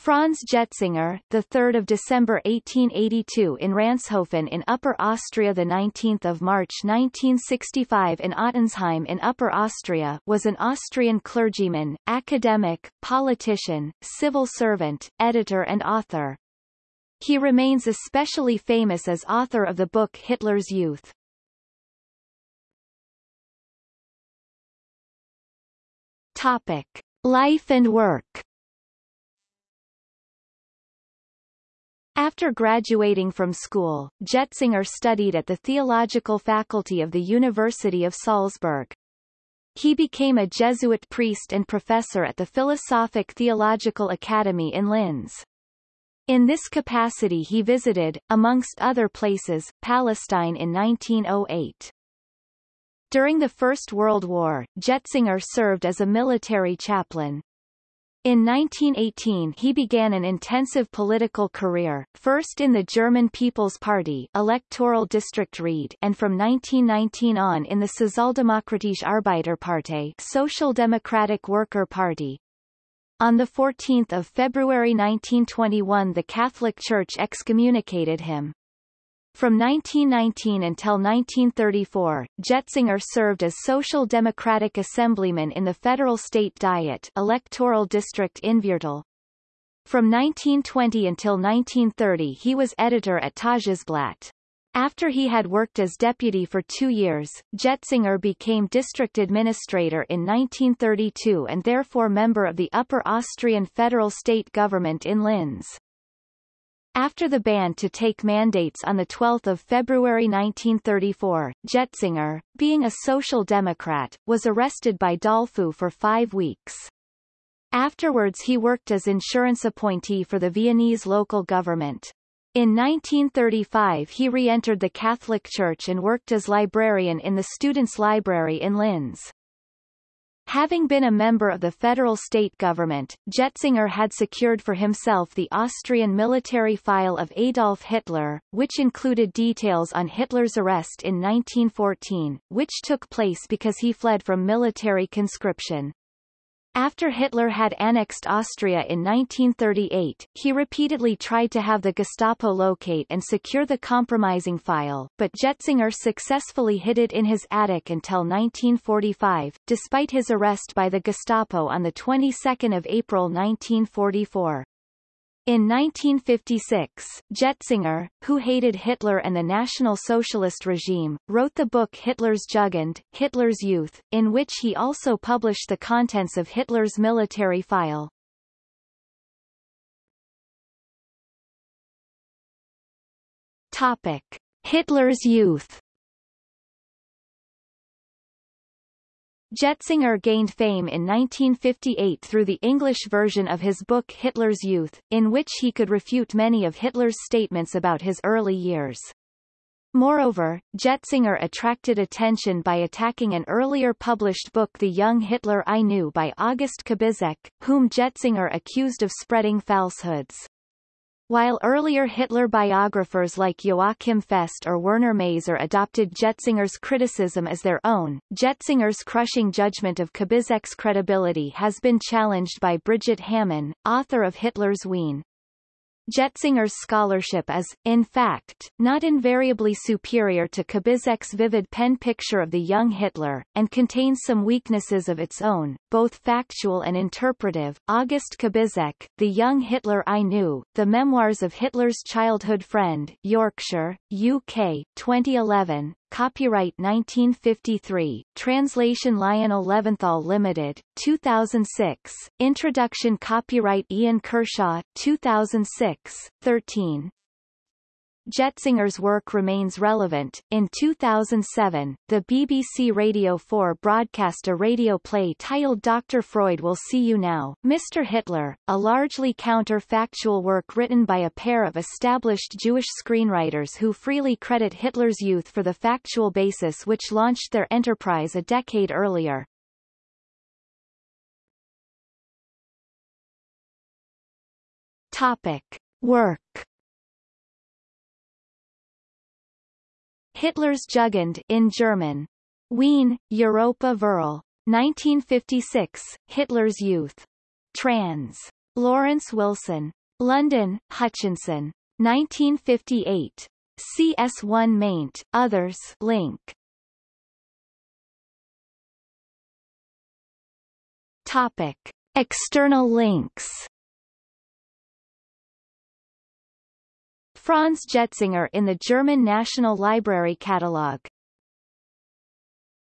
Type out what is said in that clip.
Franz Jetzinger, the 3rd of December 1882 in Ranshofen in Upper Austria, the 19th of March 1965 in Ottensheim in Upper Austria, was an Austrian clergyman, academic, politician, civil servant, editor and author. He remains especially famous as author of the book Hitler's Youth. Topic: Life and work. After graduating from school, Jetzinger studied at the theological faculty of the University of Salzburg. He became a Jesuit priest and professor at the Philosophic Theological Academy in Linz. In this capacity he visited, amongst other places, Palestine in 1908. During the First World War, Jetzinger served as a military chaplain. In 1918 he began an intensive political career, first in the German People's Party electoral district Ried and from 1919 on in the Sozialdemokratische Arbeiterpartei Social Democratic Worker Party. On 14 February 1921 the Catholic Church excommunicated him. From 1919 until 1934, Jetzinger served as Social Democratic Assemblyman in the Federal State Diet electoral district Innviertel. From 1920 until 1930 he was editor at Tagesblatt. After he had worked as deputy for two years, Jetzinger became district administrator in 1932 and therefore member of the Upper Austrian federal state government in Linz. After the ban to take mandates on 12 February 1934, Jetzinger, being a social democrat, was arrested by Dollfuss for five weeks. Afterwards he worked as insurance appointee for the Viennese local government. In 1935 he re-entered the Catholic Church and worked as librarian in the Students' Library in Linz. Having been a member of the federal state government, Jetzinger had secured for himself the Austrian military file of Adolf Hitler, which included details on Hitler's arrest in 1914, which took place because he fled from military conscription. After Hitler had annexed Austria in 1938, he repeatedly tried to have the Gestapo locate and secure the compromising file, but Jetzinger successfully hid it in his attic until 1945, despite his arrest by the Gestapo on the 22nd of April 1944. In 1956, Jetzinger, who hated Hitler and the National Socialist regime, wrote the book Hitler's Jugend, Hitler's Youth, in which he also published the contents of Hitler's military file. Topic. Hitler's Youth Jetzinger gained fame in 1958 through the English version of his book Hitler's Youth, in which he could refute many of Hitler's statements about his early years. Moreover, Jetzinger attracted attention by attacking an earlier published book The Young Hitler I Knew by August Kubizek, whom Jetzinger accused of spreading falsehoods. While earlier Hitler biographers like Joachim Fest or Werner Maser adopted Jetzinger's criticism as their own, Jetzinger's crushing judgment of Kubizek's credibility has been challenged by Brigitte Hamann, author of Hitler's Wien. Jetzinger's scholarship is, in fact, not invariably superior to Kubizek's vivid pen picture of the young Hitler, and contains some weaknesses of its own, both factual and interpretive. August Kubizek, The Young Hitler I Knew, The Memoirs of Hitler's Childhood Friend, Yorkshire, UK, 2011, Copyright 1953, Translation Lionel Leventhal Limited, 2006, Introduction Copyright Ian Kershaw, 2006, 13. Jetzinger's work remains relevant. In 2007, the BBC Radio 4 broadcast a radio play titled Dr. Freud Will See You Now, Mr. Hitler, a largely counterfactual work written by a pair of established Jewish screenwriters who freely credit Hitler's youth for the factual basis which launched their enterprise a decade earlier. Topic. Work Hitler's Jugend in German. Wien, Europa Verl. 1956, Hitler's Youth. Trans. Lawrence Wilson. London, Hutchinson. 1958. CS1 maint, others link. Topic. External links Franz Jetzinger in the German National Library Catalogue